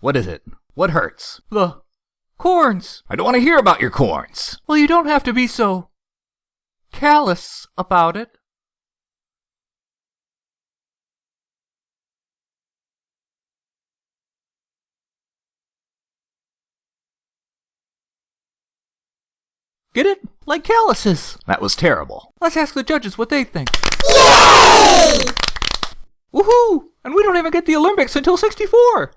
What is it? What hurts? The corns. I don't want to hear about your corns. Well, you don't have to be so callous about it. Get it? Like calluses. That was terrible. Let's ask the judges what they think. Yay! Woohoo! And we don't even get the Olympics until 64!